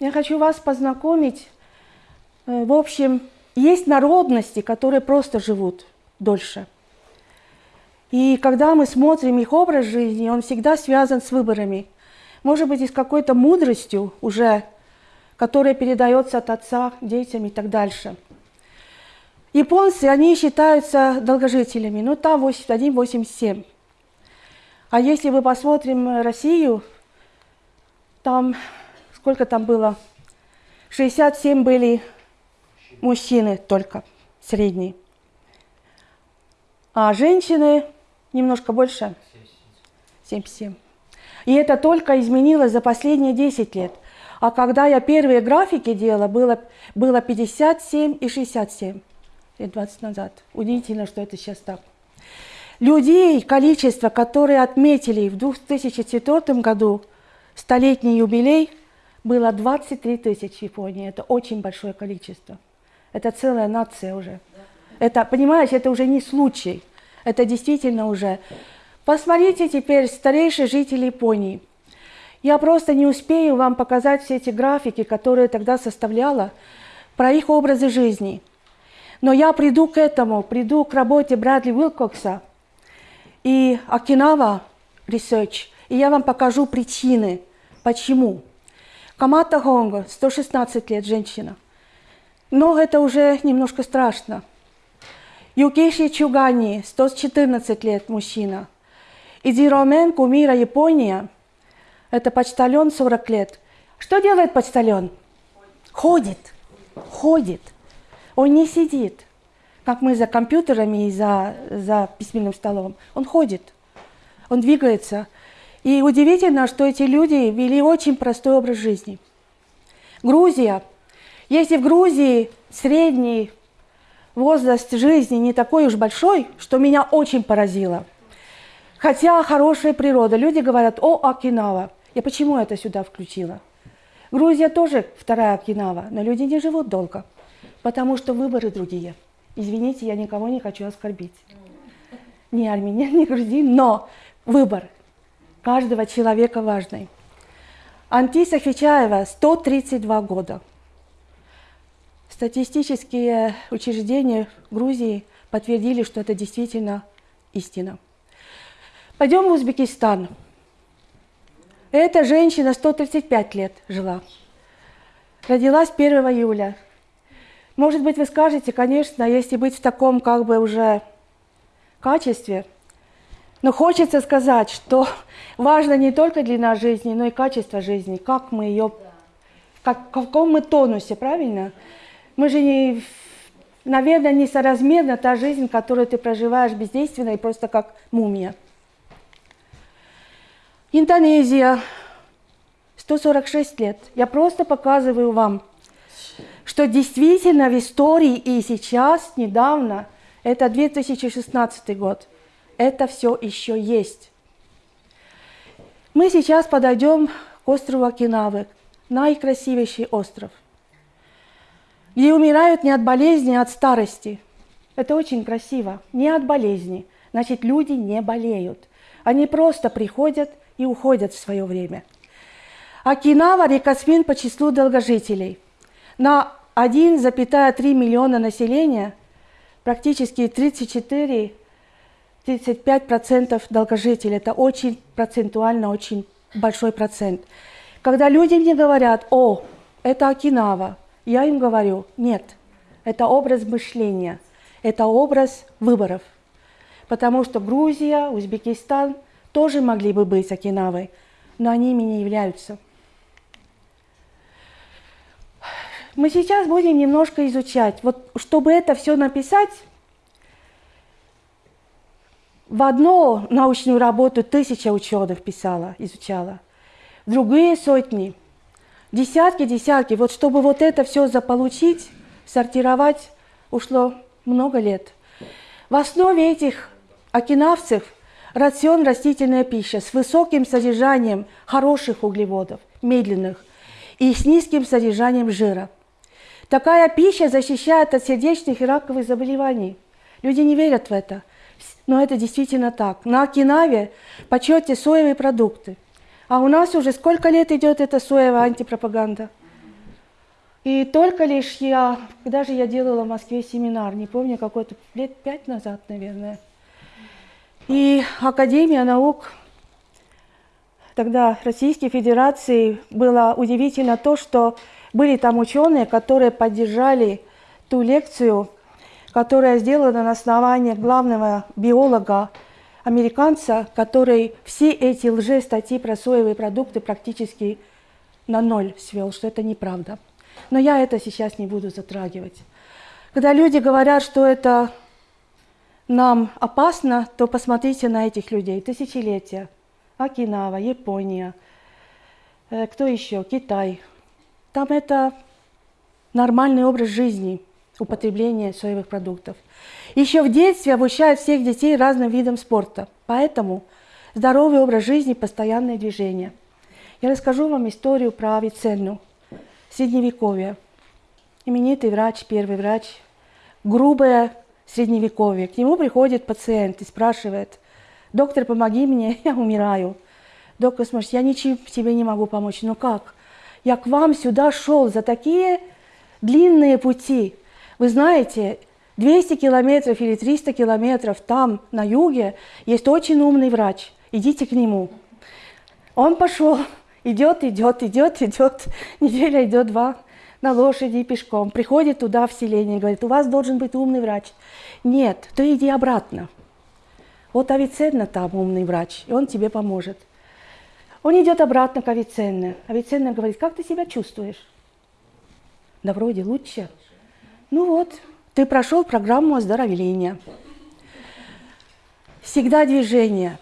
Я хочу вас познакомить. Э, в общем, есть народности, которые просто живут дольше. И когда мы смотрим их образ жизни, он всегда связан с выборами. Может быть, и с какой-то мудростью уже, которая передается от отца детям и так дальше. Японцы, они считаются долгожителями, ну там 81-87. А если мы посмотрим Россию, там, сколько там было? 67 были мужчины только, средние. А женщины немножко больше? 77. И это только изменилось за последние 10 лет. А когда я первые графики делала, было, было 57 и 67 лет 20 назад. Удивительно, что это сейчас так. Людей, количество, которые отметили в 2004 году столетний юбилей, было 23 тысячи в Японии. Это очень большое количество. Это целая нация уже. Это, понимаешь, это уже не случай. Это действительно уже. Посмотрите теперь старейшие жители Японии. Я просто не успею вам показать все эти графики, которые тогда составляла, про их образы жизни. Но я приду к этому, приду к работе Брэдли Уилкокса и Окинава Research, и я вам покажу причины, почему. Камата Хонго, 116 лет, женщина. Но это уже немножко страшно. Юкиши Чугани, 114 лет, мужчина. Идиромен Кумира, Япония, это почтальон 40 лет. Что делает почтальон? Ходит, ходит. Он не сидит, как мы за компьютерами и за, за письменным столом. Он ходит, он двигается. И удивительно, что эти люди вели очень простой образ жизни. Грузия. Если в Грузии средний возраст жизни не такой уж большой, что меня очень поразило. Хотя хорошая природа. Люди говорят, о, Окинава. Я почему это сюда включила? Грузия тоже вторая Окинава, но люди не живут долго. Потому что выборы другие. Извините, я никого не хочу оскорбить. Ни армянин, ни грузин, но выбор каждого человека важный. Антиса Хичаева 132 года. Статистические учреждения Грузии подтвердили, что это действительно истина. Пойдем в Узбекистан. Эта женщина 135 лет жила. Родилась 1 июля может быть, вы скажете, конечно, если быть в таком как бы уже качестве, но хочется сказать, что важно не только длина жизни, но и качество жизни, как мы ее, как, в каком мы тонусе, правильно? Мы же не, наверное, несоразмерна та жизнь, которую ты проживаешь бездейственно и просто как мумия. Индонезия, 146 лет. Я просто показываю вам что действительно в истории и сейчас, недавно, это 2016 год, это все еще есть. Мы сейчас подойдем к острову Окинавы, наикрасивейший остров, где умирают не от болезни, а от старости. Это очень красиво, не от болезни. Значит, люди не болеют. Они просто приходят и уходят в свое время. Окинава – рекосмин по числу долгожителей. На 1,3 миллиона населения, практически 34-35% долгожителей. Это очень процентуально, очень большой процент. Когда люди мне говорят, о, это Окинава, я им говорю, нет, это образ мышления, это образ выборов. Потому что Грузия, Узбекистан тоже могли бы быть Окинавой, но они ими не являются. Мы сейчас будем немножко изучать. Вот чтобы это все написать, в одну научную работу тысяча ученых писала, изучала, другие сотни, десятки, десятки. Вот чтобы вот это все заполучить, сортировать, ушло много лет. В основе этих окинавцев рацион растительная пища с высоким содержанием хороших углеводов, медленных, и с низким содержанием жира – Такая пища защищает от сердечных и раковых заболеваний. Люди не верят в это, но это действительно так. На Окинаве почете соевые продукты. А у нас уже сколько лет идет эта соевая антипропаганда? И только лишь я, когда же я делала в Москве семинар, не помню, какой-то лет пять назад, наверное. И Академия наук тогда Российской Федерации было удивительно то, что были там ученые, которые поддержали ту лекцию, которая сделана на основании главного биолога американца, который все эти лже-статьи про соевые продукты практически на ноль свел, что это неправда. Но я это сейчас не буду затрагивать. Когда люди говорят, что это нам опасно, то посмотрите на этих людей. Тысячелетия. Окинава, Япония. Э, кто еще? Китай. Там это нормальный образ жизни, употребление соевых продуктов. Еще в детстве обучают всех детей разным видам спорта. Поэтому здоровый образ жизни, постоянное движение. Я расскажу вам историю про Авиценну, средневековье. Именитый врач, первый врач, грубое средневековье. К нему приходит пациент и спрашивает, доктор, помоги мне, я умираю. Доктор смотрит, я ничем тебе не могу помочь. Ну как? Я к вам сюда шел за такие длинные пути. Вы знаете, 200 километров или 300 километров там, на юге, есть очень умный врач. Идите к нему. Он пошел, идет, идет, идет, идет, неделя идет, два, на лошади пешком. Приходит туда в селение и говорит, у вас должен быть умный врач. Нет, то иди обратно. Вот Авиценна там умный врач, и он тебе поможет. Он идет обратно к Авиценне. Авиценна говорит, как ты себя чувствуешь? Да вроде лучше. Ну вот, ты прошел программу оздоровления. Всегда движение.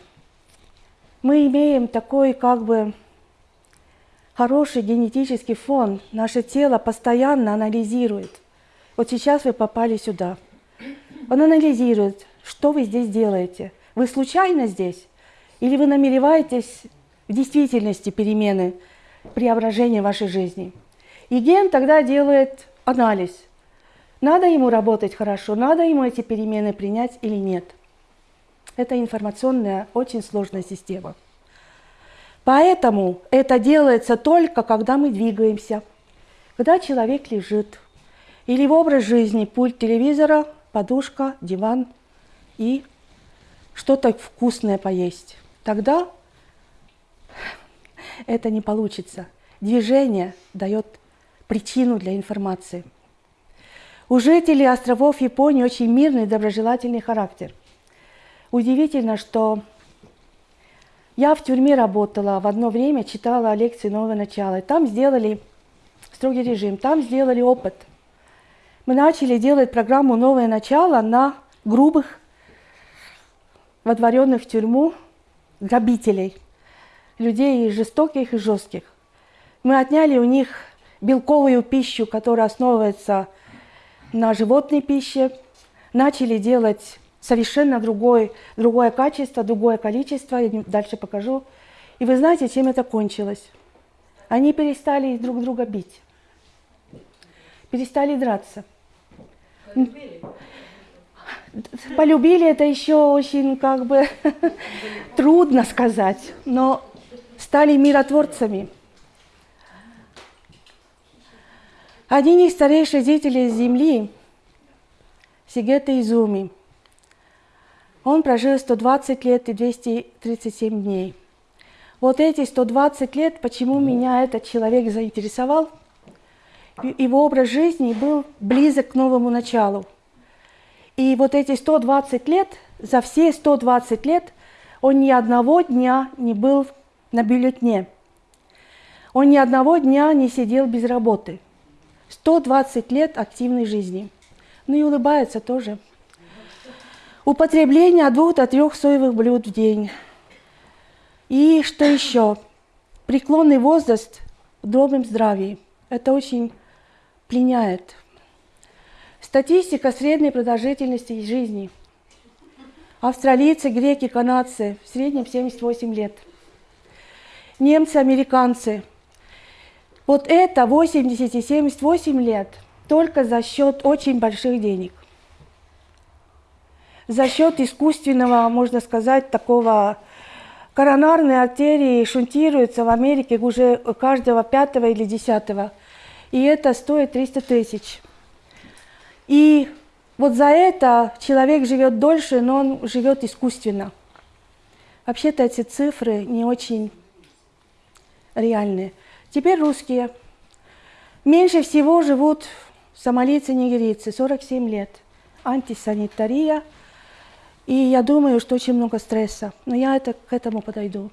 Мы имеем такой как бы хороший генетический фон. Наше тело постоянно анализирует. Вот сейчас вы попали сюда. Он анализирует, что вы здесь делаете. Вы случайно здесь? Или вы намереваетесь в действительности перемены, преображения вашей жизни. И ген тогда делает анализ. Надо ему работать хорошо, надо ему эти перемены принять или нет. Это информационная, очень сложная система. Поэтому это делается только, когда мы двигаемся, когда человек лежит, или в образ жизни пульт телевизора, подушка, диван и что-то вкусное поесть. Тогда это не получится. Движение дает причину для информации. У жителей островов Японии очень мирный и доброжелательный характер. Удивительно, что я в тюрьме работала, в одно время читала лекции «Новое начало». Там сделали строгий режим, там сделали опыт. Мы начали делать программу «Новое начало» на грубых, водворенных в тюрьму грабителей – людей и жестоких, и жестких. Мы отняли у них белковую пищу, которая основывается животной пище, начали делать совершенно другой, другое качество, другое количество, я дальше покажу. И вы знаете, чем это кончилось? Они перестали друг друга бить, перестали драться. Полюбили, Полюбили это еще очень как бы трудно сказать, но стали миротворцами. Один из старейших жителей Земли, Сигета Изуми, он прожил 120 лет и 237 дней. Вот эти 120 лет, почему меня этот человек заинтересовал, его образ жизни был близок к новому началу. И вот эти 120 лет, за все 120 лет он ни одного дня не был на бюллетне. Он ни одного дня не сидел без работы. 120 лет активной жизни. Ну и улыбается тоже. Употребление от двух до трех соевых блюд в день. И что еще? Преклонный возраст в добром здравии. Это очень пленяет. Статистика средней продолжительности жизни. Австралийцы, греки, канадцы в среднем 78 лет – немцы, американцы. Вот это 80 и 78 лет только за счет очень больших денег. За счет искусственного, можно сказать, такого коронарной артерии шунтируется в Америке уже каждого пятого или десятого. и это стоит 300 тысяч. И вот за это человек живет дольше, но он живет искусственно. Вообще-то эти цифры не очень реальные. Теперь русские. Меньше всего живут сомалийцы, нигерийцы, 47 лет. Антисанитария. И я думаю, что очень много стресса. Но я это, к этому подойду.